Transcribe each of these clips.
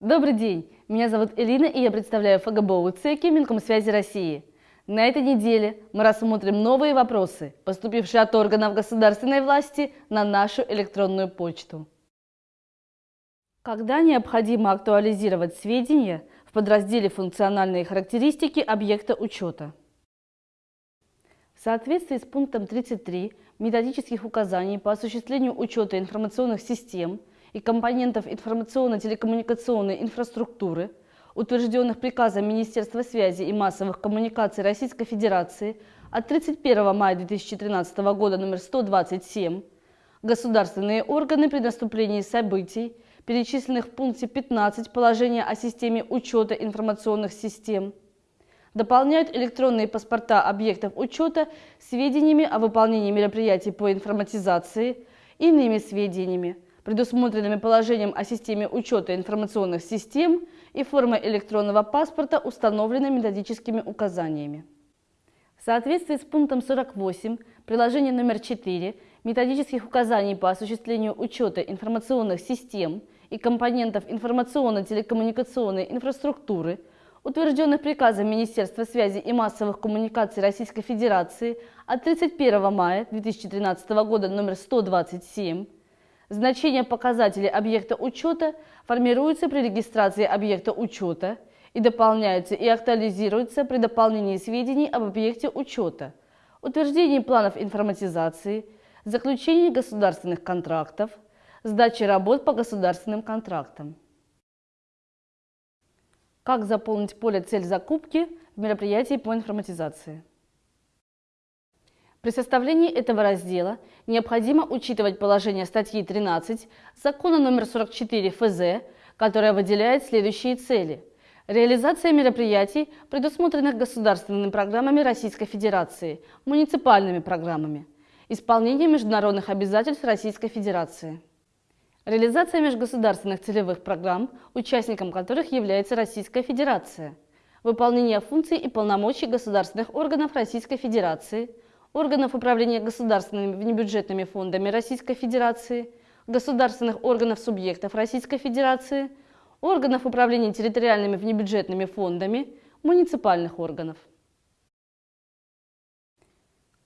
Добрый день! Меня зовут Элина, и я представляю ФГБО ЦЕКИ Минкомсвязи России. На этой неделе мы рассмотрим новые вопросы, поступившие от органов государственной власти на нашу электронную почту. Когда необходимо актуализировать сведения в подразделе «Функциональные характеристики объекта учета»? В соответствии с пунктом 33 методических указаний по осуществлению учета информационных систем и компонентов информационно-телекоммуникационной инфраструктуры, утвержденных приказом Министерства связи и массовых коммуникаций Российской Федерации от 31 мая 2013 года номер 127, государственные органы при наступлении событий, перечисленных в пункте 15 положения о системе учета информационных систем, дополняют электронные паспорта объектов учета сведениями о выполнении мероприятий по информатизации, иными сведениями, предусмотренными положением о системе учета информационных систем и формой электронного паспорта, установленной методическими указаниями. В соответствии с пунктом 48 приложения номер 4 методических указаний по осуществлению учета информационных систем и компонентов информационно-телекоммуникационной инфраструктуры, утвержденных приказом Министерства связи и массовых коммуникаций Российской Федерации от 31 мая 2013 года номер 127, Значение показателей объекта учета формируется при регистрации объекта учета и дополняются и актуализируются при дополнении сведений об объекте учета, утверждении планов информатизации, заключении государственных контрактов, сдаче работ по государственным контрактам. Как заполнить поле «Цель закупки» в мероприятии по информатизации? При составлении этого раздела необходимо учитывать положение статьи 13 Закона номер 44 ФЗ, которая выделяет следующие цели. Реализация мероприятий, предусмотренных государственными программами Российской Федерации, муниципальными программами. Исполнение международных обязательств Российской Федерации. Реализация межгосударственных целевых программ, участником которых является Российская Федерация. Выполнение функций и полномочий государственных органов Российской Федерации – органов управления государственными внебюджетными фондами Российской Федерации, государственных органов субъектов Российской Федерации, органов управления территориальными внебюджетными фондами, муниципальных органов.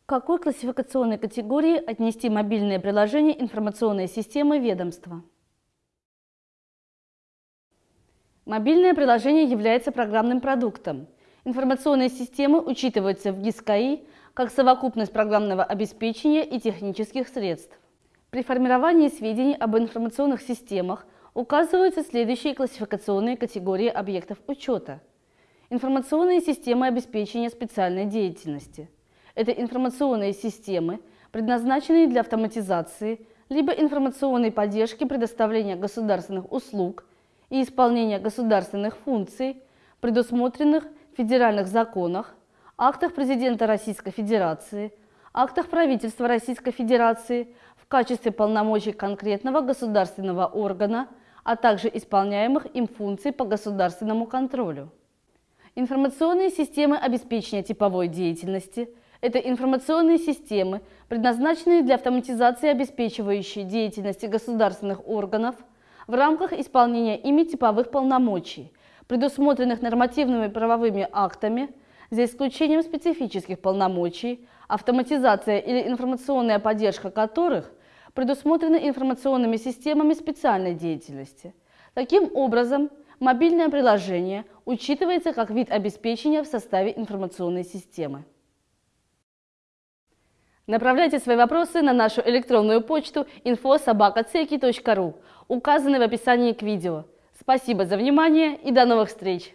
К какой классификационной категории отнести мобильное приложение информационной системы ведомства? Мобильное приложение является программным продуктом. Информационные системы учитываются в ГИСКАИ как совокупность программного обеспечения и технических средств. При формировании сведений об информационных системах указываются следующие классификационные категории объектов учета. Информационные системы обеспечения специальной деятельности. Это информационные системы, предназначенные для автоматизации, либо информационной поддержки предоставления государственных услуг и исполнения государственных функций, предусмотренных в федеральных законах, актах президента Российской Федерации, актах правительства Российской Федерации в качестве полномочий конкретного государственного органа, а также исполняемых им функций по государственному контролю. Информационные системы обеспечения типовой деятельности – это информационные системы, предназначенные для автоматизации обеспечивающей деятельности государственных органов в рамках исполнения ими типовых полномочий, предусмотренных нормативными правовыми актами – за исключением специфических полномочий, автоматизация или информационная поддержка которых предусмотрены информационными системами специальной деятельности. Таким образом, мобильное приложение учитывается как вид обеспечения в составе информационной системы. Направляйте свои вопросы на нашу электронную почту info.sobaka.ceki.ru, указанной в описании к видео. Спасибо за внимание и до новых встреч!